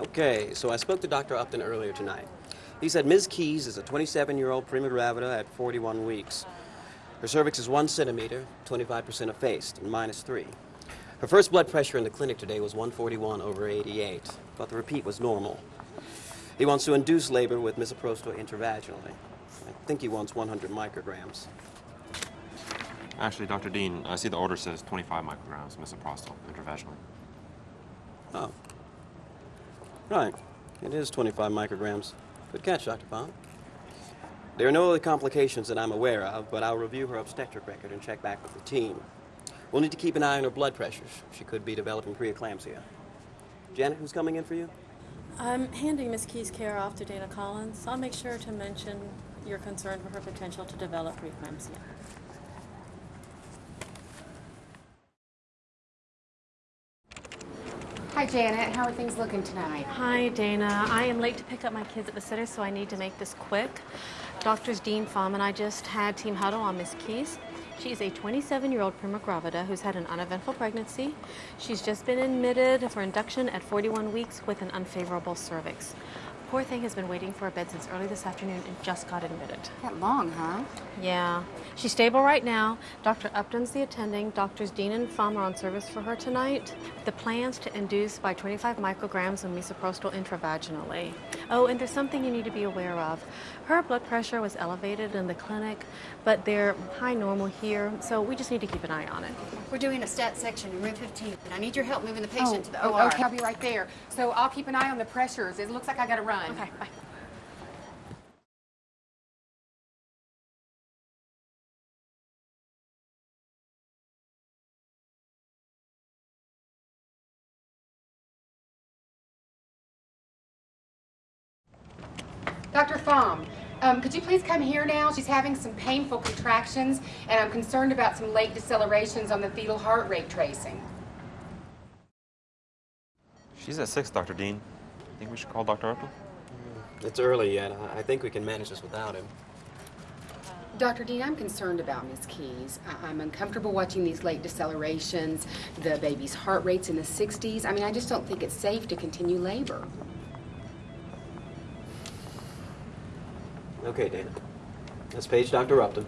Okay, so I spoke to Dr. Upton earlier tonight. He said Ms. Keys is a 27 year old prima gravida at 41 weeks. Her cervix is 1 centimeter, 25% effaced, and minus 3. Her first blood pressure in the clinic today was 141 over 88, but the repeat was normal. He wants to induce labor with misoprostol intravaginally. I think he wants 100 micrograms. Actually, Dr. Dean, I see the order says 25 micrograms misoprostol intravaginally. Oh. Right. It is 25 micrograms. Good catch, Dr. Baum. There are no other complications that I'm aware of, but I'll review her obstetric record and check back with the team. We'll need to keep an eye on her blood pressures. She could be developing preeclampsia. Janet, who's coming in for you? I'm handing Miss Key's care off to Dana Collins. I'll make sure to mention your concern for her potential to develop preeclampsia. Hi, Janet. How are things looking tonight? Hi, Dana. I am late to pick up my kids at the sitter, so I need to make this quick. Doctors Dean Fahm and I just had team huddle on Miss Keys. She is a 27-year-old prima gravida who's had an uneventful pregnancy. She's just been admitted for induction at 41 weeks with an unfavorable cervix. Poor thing has been waiting for a bed since early this afternoon and just got admitted. That long, huh? Yeah. She's stable right now. Dr. Upton's the attending. Doctors Dean and Fahm are on service for her tonight. The plan's to induce by 25 micrograms of misoprostol intravaginally. Oh, and there's something you need to be aware of. Her blood pressure was elevated in the clinic, but they're high normal here, so we just need to keep an eye on it. We're doing a stat section in room 15, and I need your help moving the patient Oh, to the OR. okay, I'll be right there. So I'll keep an eye on the pressures. It looks like I gotta run. Okay, bye. Dr. Fahm, um, could you please come here now? She's having some painful contractions, and I'm concerned about some late decelerations on the fetal heart rate tracing. She's at 6, Dr. Dean. I think we should call Dr. Upton? Mm, it's early yet. I I think we can manage this without him. Dr. Dean, I'm concerned about Miss Keys. I- I'm uncomfortable watching these late decelerations, the baby's heart rate's in the 60s. I mean, I just don't think it's safe to continue labor. Okay, Dana. Let's page Dr. Upton.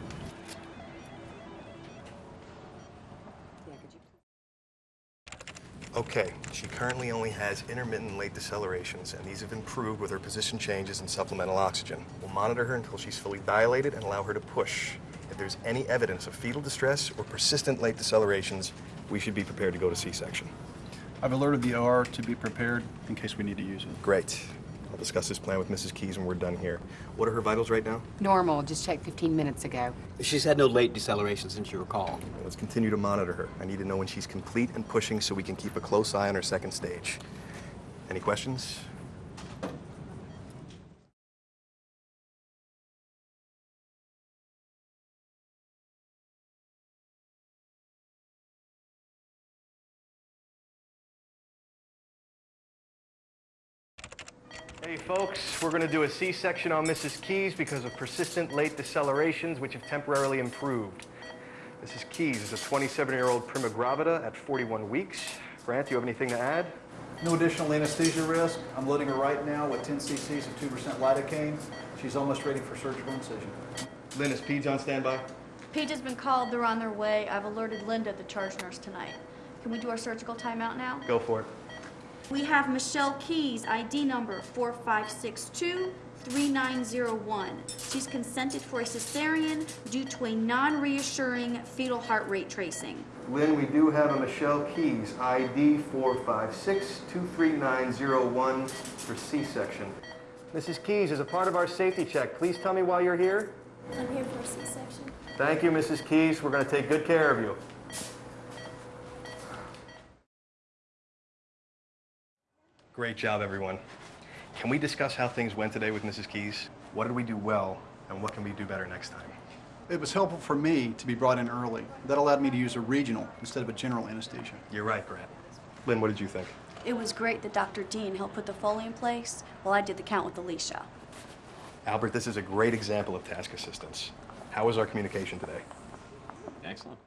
Okay, she currently only has intermittent late decelerations, and these have improved with her position changes and supplemental oxygen. We'll monitor her until she's fully dilated and allow her to push. If there's any evidence of fetal distress or persistent late decelerations, we should be prepared to go to C-section. I've alerted the OR to be prepared in case we need to use it. Great. I'll discuss this plan with Mrs. Keys when we're done here. What are her vitals right now? Normal, just checked 15 minutes ago. She's had no late deceleration since you recall. Let's continue to monitor her. I need to know when she's complete and pushing so we can keep a close eye on her second stage. Any questions? Hey folks, we're going to do a C-section on Mrs. Keys because of persistent late decelerations which have temporarily improved. Mrs. Keys is a 27-year-old prima gravida at 41 weeks. Grant, do you have anything to add? No additional anesthesia risk. I'm loading her right now with 10 cc's of 2% lidocaine. She's almost ready for surgical incision. Lynn, is Peds on standby? Page has been called, they're on their way. I've alerted Linda, the charge nurse, tonight. Can we do our surgical timeout now? Go for it. We have Michelle Keys, ID number 4562-3901. She's consented for a cesarean due to a non-reassuring fetal heart rate tracing. Lynn, we do have a Michelle Keys, ID 456-23901 for C-section. Mrs. Keys, as a part of our safety check, please tell me why you're here. I'm here for a C-section. Thank you, Mrs. Keys. We're going to take good care of you. Great job, everyone. Can we discuss how things went today with Mrs. Keys? What did we do well, and what can we do better next time? It was helpful for me to be brought in early. That allowed me to use a regional instead of a general anesthesia. You're right, Grant. Lynn, what did you think? It was great that Dr. Dean helped put the Foley in place while I did the count with Alicia. Albert, this is a great example of task assistance. How was our communication today? Excellent.